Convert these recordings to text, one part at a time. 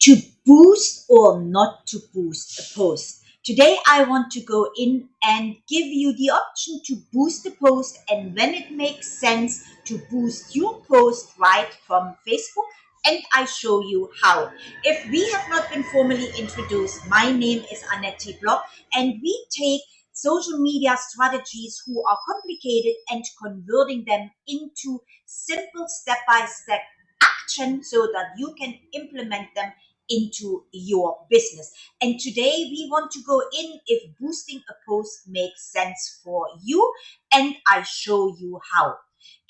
to boost or not to boost a post. Today I want to go in and give you the option to boost the post and when it makes sense to boost your post right from Facebook and I show you how. If we have not been formally introduced, my name is Annette Block and we take social media strategies who are complicated and converting them into simple step-by-step -step action so that you can implement them into your business. And today we want to go in if boosting a post makes sense for you and I show you how.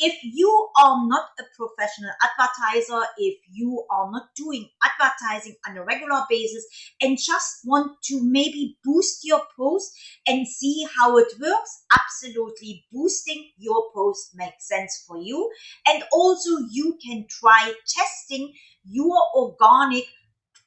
If you are not a professional advertiser, if you are not doing advertising on a regular basis and just want to maybe boost your post and see how it works, absolutely boosting your post makes sense for you. And also you can try testing your organic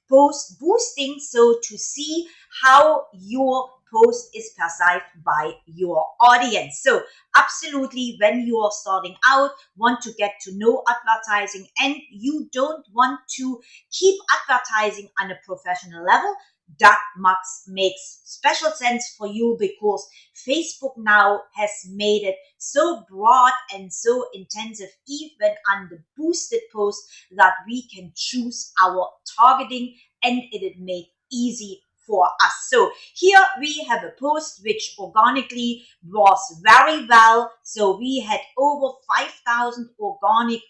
post boosting so to see how your post is perceived by your audience. So absolutely when you are starting out, want to get to know advertising and you don't want to keep advertising on a professional level, that mux makes special sense for you because Facebook now has made it so broad and so intensive even on the boosted post that we can choose our targeting and it made easy for us. So here we have a post which organically was very well. So we had over 5,000 organic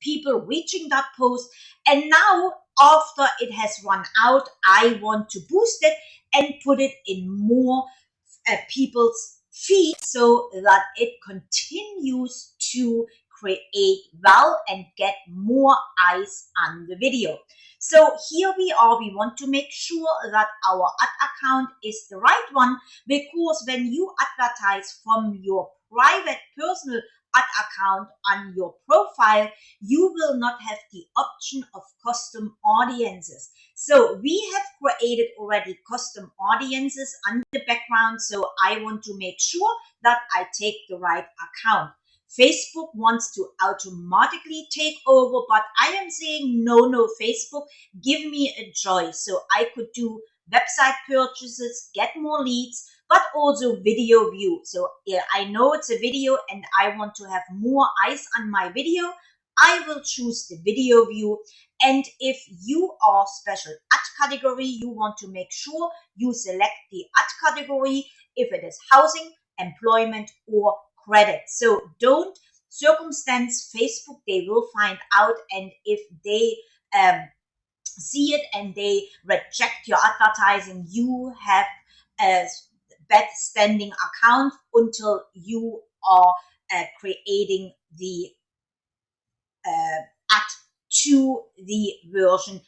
people reaching that post. And now after it has run out, I want to boost it and put it in more uh, people's feed so that it continues to create well and get more eyes on the video. So here we are, we want to make sure that our ad account is the right one because when you advertise from your private personal ad account on your profile, you will not have the option of custom audiences. So we have created already custom audiences on the background. So I want to make sure that I take the right account. Facebook wants to automatically take over, but I am saying no, no, Facebook, give me a choice. So I could do website purchases, get more leads, but also video view. So yeah, I know it's a video and I want to have more eyes on my video. I will choose the video view. And if you are special ad category, you want to make sure you select the ad category if it is housing, employment, or credit. So don't circumstance Facebook. They will find out. And if they um, see it and they reject your advertising, you have a bad standing account until you are uh, creating the uh, ad to the version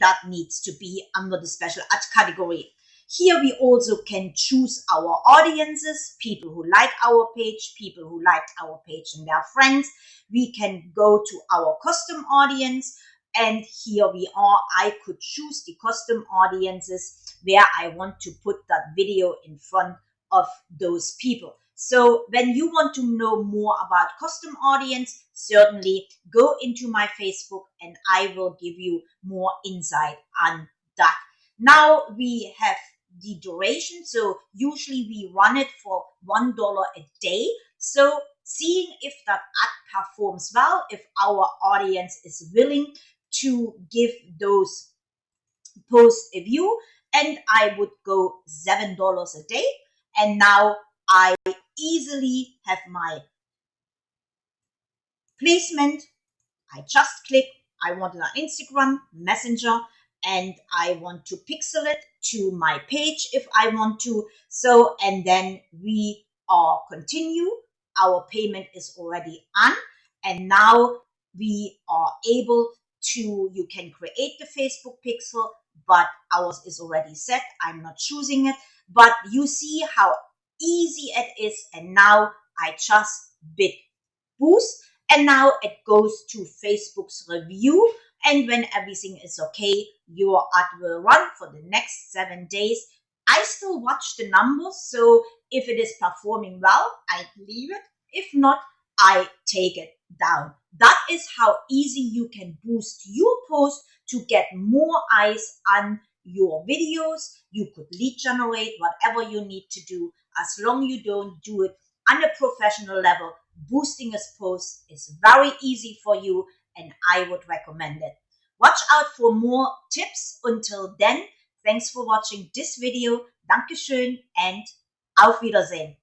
that needs to be under the special ad category. Here we also can choose our audiences, people who like our page, people who like our page and their friends. We can go to our custom audience and here we are. I could choose the custom audiences where I want to put that video in front of those people. So when you want to know more about custom audience, certainly go into my Facebook and I will give you more insight on that. Now we have the duration. So usually we run it for $1 a day. So seeing if that ad performs well, if our audience is willing to give those posts a view and I would go $7 a day. And now I easily have my placement. I just click, I want it on Instagram, Messenger, and I want to pixel it to my page if I want to. So, and then we are continue. Our payment is already on. And now we are able to, you can create the Facebook pixel, but ours is already set. I'm not choosing it, but you see how easy it is. And now I just bid boost and now it goes to Facebook's review and when everything is okay, your ad will run for the next seven days. I still watch the numbers. So if it is performing well, I leave it. If not, I take it. Down. That is how easy you can boost your post to get more eyes on your videos. You could lead generate whatever you need to do as long you don't do it on a professional level. Boosting a post is very easy for you and I would recommend it. Watch out for more tips. Until then, thanks for watching this video. Dankeschön and auf Wiedersehen.